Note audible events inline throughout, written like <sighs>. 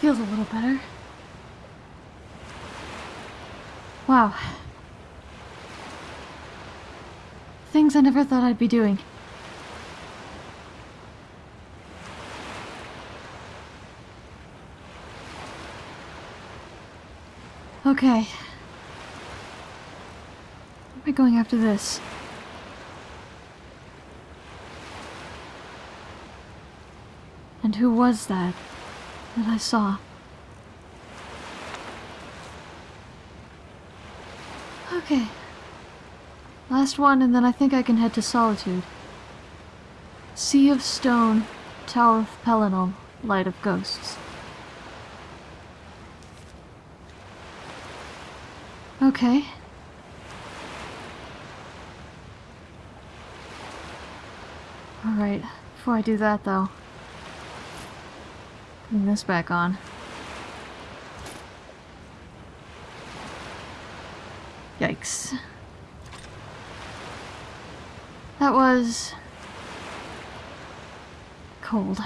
feels a little better. Wow. Things I never thought I'd be doing. Okay. Where am I going after this? And who was that that I saw? Okay. Last one, and then I think I can head to Solitude. Sea of Stone, Tower of Pelinal, Light of Ghosts. Okay. Alright, before I do that though. Putting this back on. Yikes. That was... cold.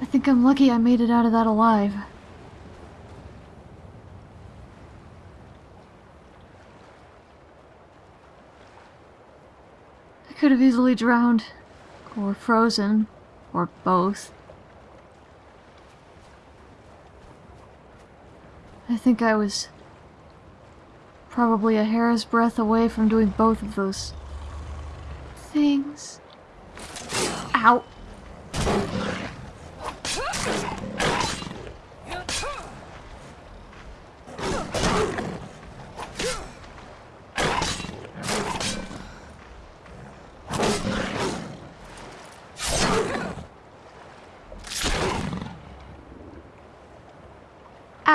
I think I'm lucky I made it out of that alive. I could have easily drowned, or frozen, or both. I think I was probably a hair's breadth away from doing both of those things. Ow!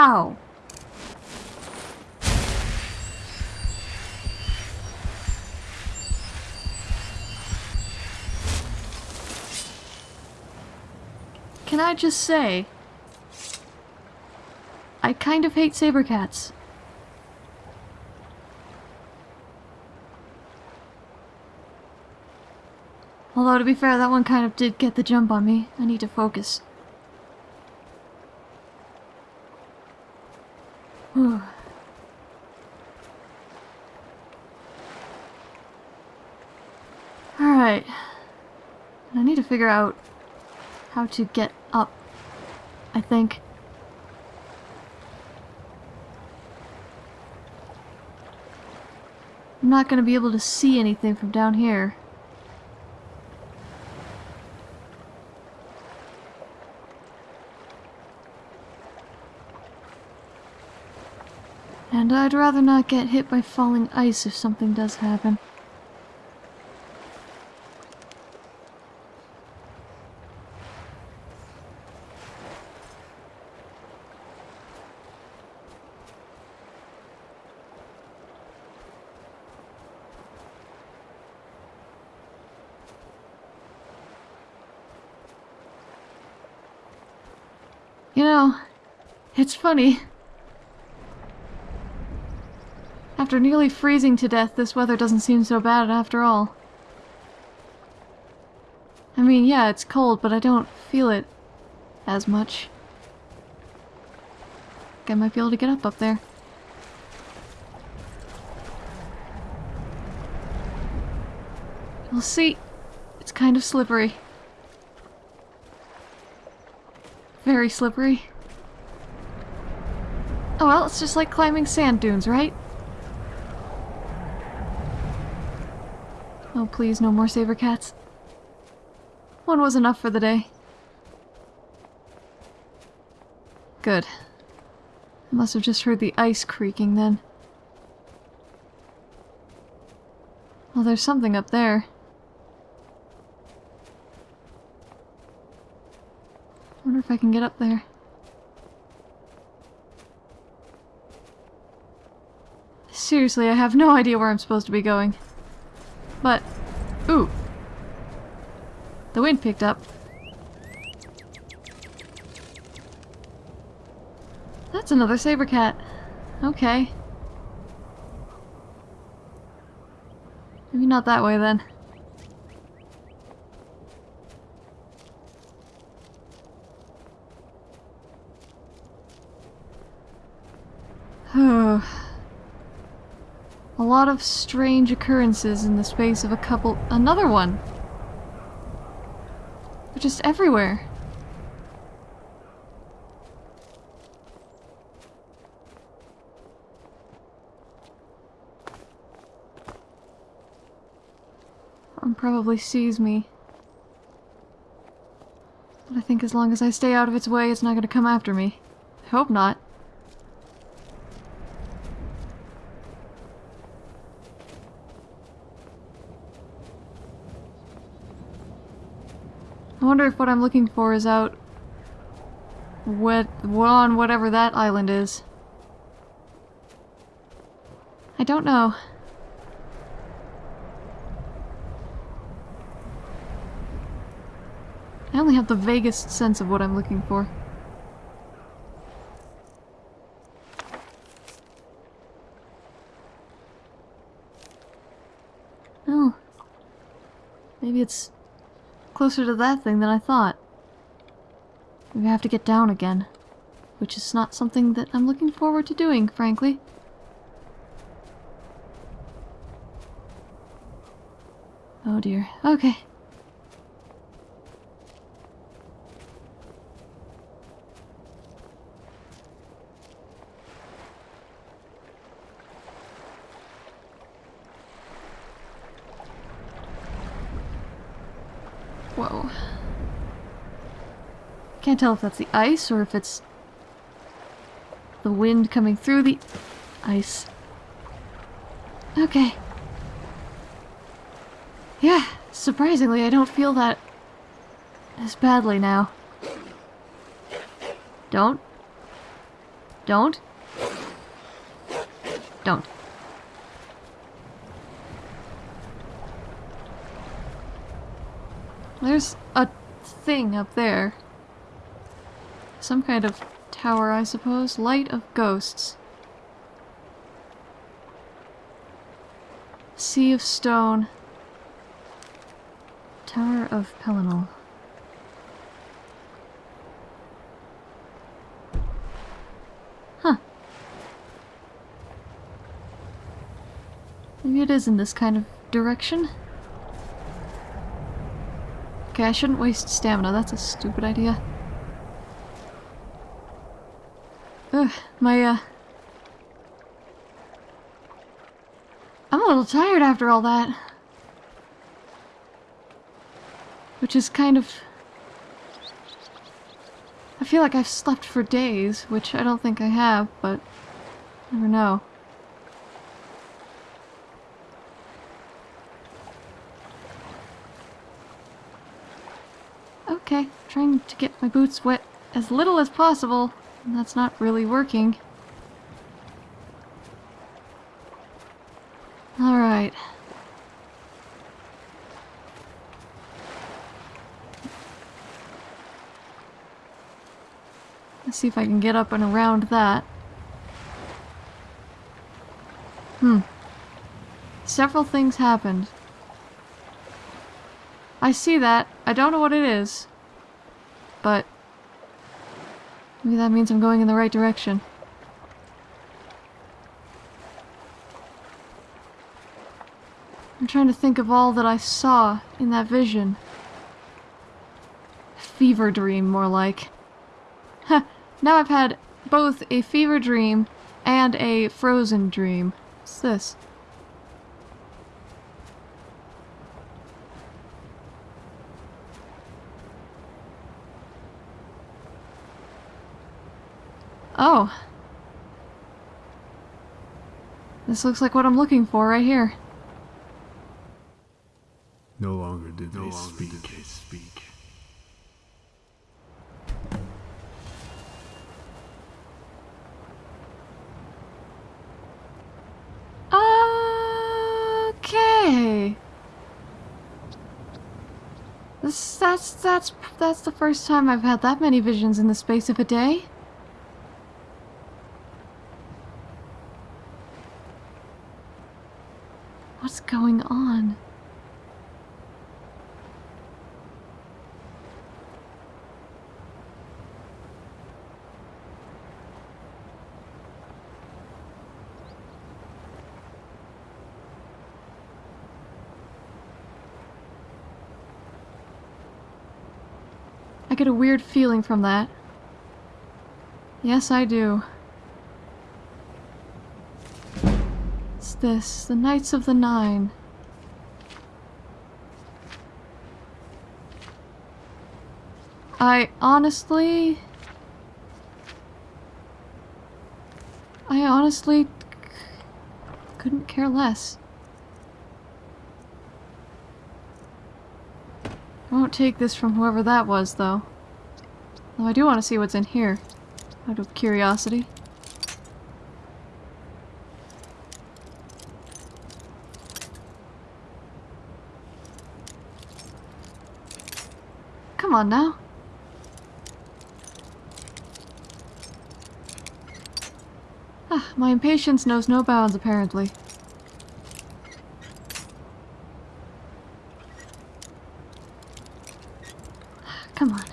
Ow! Can I just say, I kind of hate saber cats. Although, to be fair, that one kind of did get the jump on me. I need to focus. Alright. I need to figure out how to get up, I think. I'm not going to be able to see anything from down here. And I'd rather not get hit by falling ice if something does happen. You know, it's funny. After nearly freezing to death, this weather doesn't seem so bad after all. I mean, yeah, it's cold, but I don't feel it as much. I might be able to get up up there. We'll see. It's kind of slippery. Very slippery. Oh well, it's just like climbing sand dunes, right? Oh please, no more saber cats. One was enough for the day. Good. I must have just heard the ice creaking then. Well, there's something up there. Wonder if I can get up there. Seriously, I have no idea where I'm supposed to be going. But, ooh. The wind picked up. That's another saber cat. Okay. Maybe not that way then. A lot of strange occurrences in the space of a couple. Another one! They're just everywhere. One probably sees me. But I think as long as I stay out of its way, it's not gonna come after me. I hope not. I wonder if what I'm looking for is out what on whatever that island is. I don't know. I only have the vaguest sense of what I'm looking for. Oh. Maybe it's closer to that thing than I thought. We have to get down again. Which is not something that I'm looking forward to doing, frankly. Oh dear. Okay. Can't tell if that's the ice or if it's the wind coming through the ice. Okay. Yeah, surprisingly, I don't feel that as badly now. Don't. Don't. Don't. There's a thing up there. Some kind of tower, I suppose. Light of ghosts. Sea of stone. Tower of Pelinal. Huh. Maybe it is in this kind of direction. Okay, I shouldn't waste stamina. That's a stupid idea. My, uh... I'm a little tired after all that. Which is kind of... I feel like I've slept for days, which I don't think I have, but... never know. Okay, trying to get my boots wet as little as possible, that's not really working. Alright. Let's see if I can get up and around that. Hmm. Several things happened. I see that. I don't know what it is. But... Maybe that means I'm going in the right direction. I'm trying to think of all that I saw in that vision. Fever dream, more like. Huh, now I've had both a fever dream and a frozen dream. What's this? Oh. This looks like what I'm looking for right here. No longer did no they longer speak. Did they speak. Okay. This, that's that's that's the first time I've had that many visions in the space of a day. What's going on? I get a weird feeling from that. Yes, I do. It's this, the Knights of the Nine. I honestly... I honestly couldn't care less. Won't take this from whoever that was, though. Though I do want to see what's in here, out of curiosity. Come on now. Ah, my impatience knows no bounds, apparently. Come on.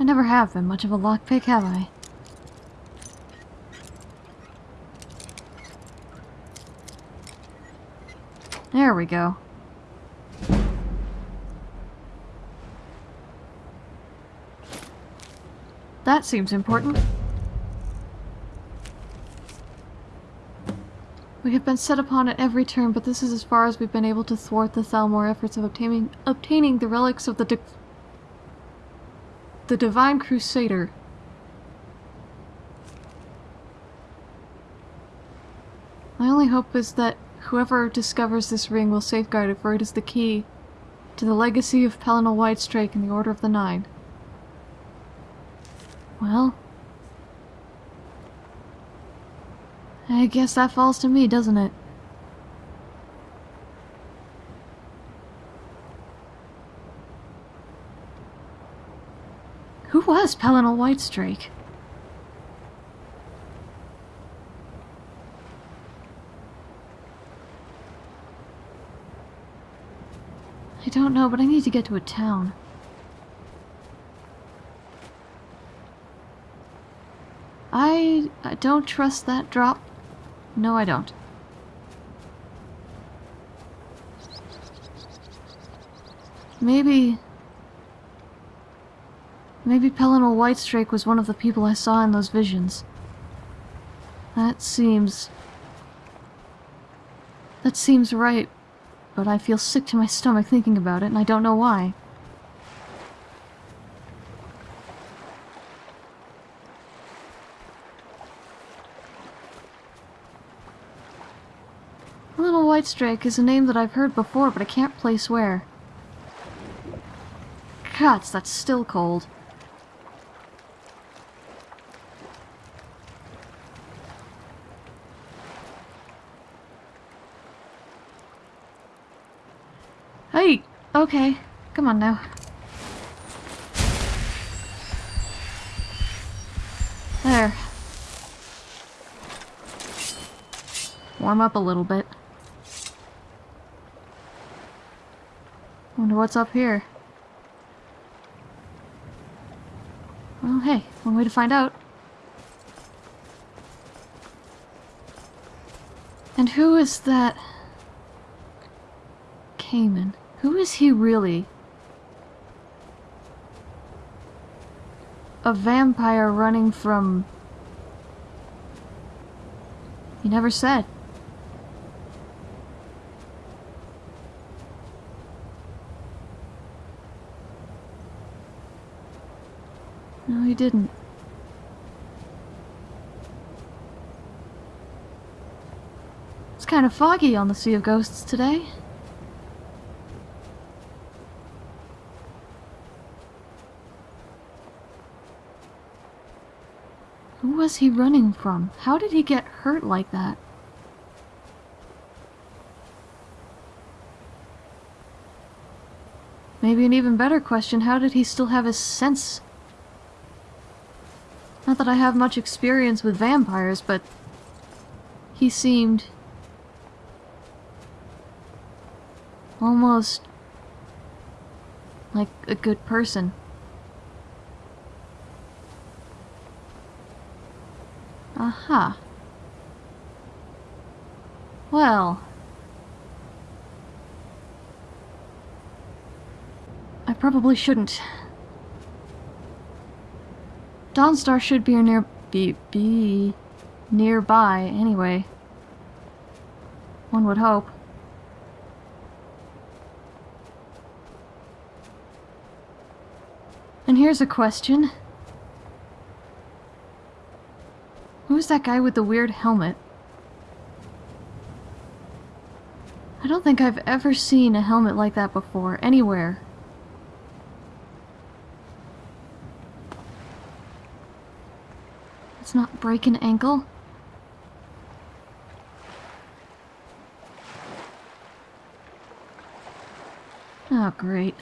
I never have been much of a lockpick, have I? There we go. That seems important. We have been set upon at every turn, but this is as far as we've been able to thwart the Thalmor efforts of obtaining obtaining the relics of the the Divine Crusader. My only hope is that whoever discovers this ring will safeguard it, for it is the key to the legacy of Pelinal Whitestrake and the Order of the Nine. Well, I guess that falls to me, doesn't it? Who was Pelinal Whitestrake? I don't know, but I need to get to a town. I, I don't trust that drop. No, I don't. Maybe... Maybe Pelinal Whitestrake was one of the people I saw in those visions. That seems... That seems right, but I feel sick to my stomach thinking about it, and I don't know why. Little Whitestrake is a name that I've heard before, but I can't place where. Gods, that's still cold. Hey, okay. Come on now. There. Warm up a little bit. Wonder what's up here. Well, hey, one way to find out. And who is that... Cayman? Who is he really? A vampire running from... He never said. No, he didn't. It's kind of foggy on the Sea of Ghosts today. Was he running from? How did he get hurt like that? Maybe an even better question, how did he still have his sense? Not that I have much experience with vampires, but he seemed almost like a good person. Aha. Well. I probably shouldn't Dawnstar should be near be be nearby anyway. One would hope. And here's a question. Who's that guy with the weird helmet? I don't think I've ever seen a helmet like that before, anywhere. It's not break an ankle? Oh, great.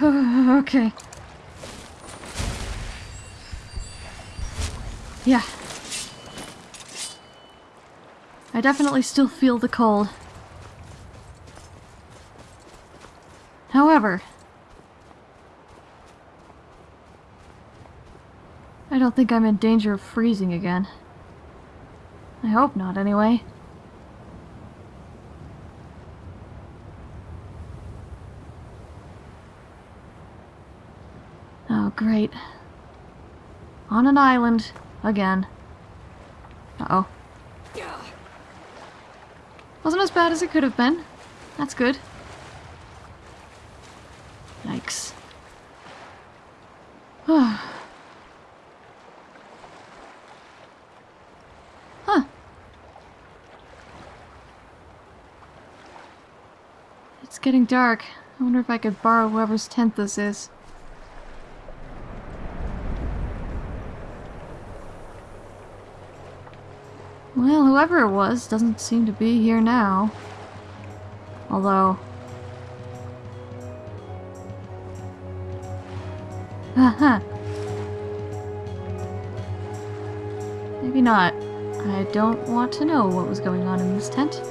<laughs> okay. Yeah. I definitely still feel the cold. However, I don't think I'm in danger of freezing again. I hope not, anyway. Oh, great. On an island. Again. Uh-oh. Wasn't as bad as it could have been. That's good. Yikes. <sighs> huh. It's getting dark. I wonder if I could borrow whoever's tent this is. Well, whoever it was doesn't seem to be here now. Although... Haha. Maybe not. I don't want to know what was going on in this tent.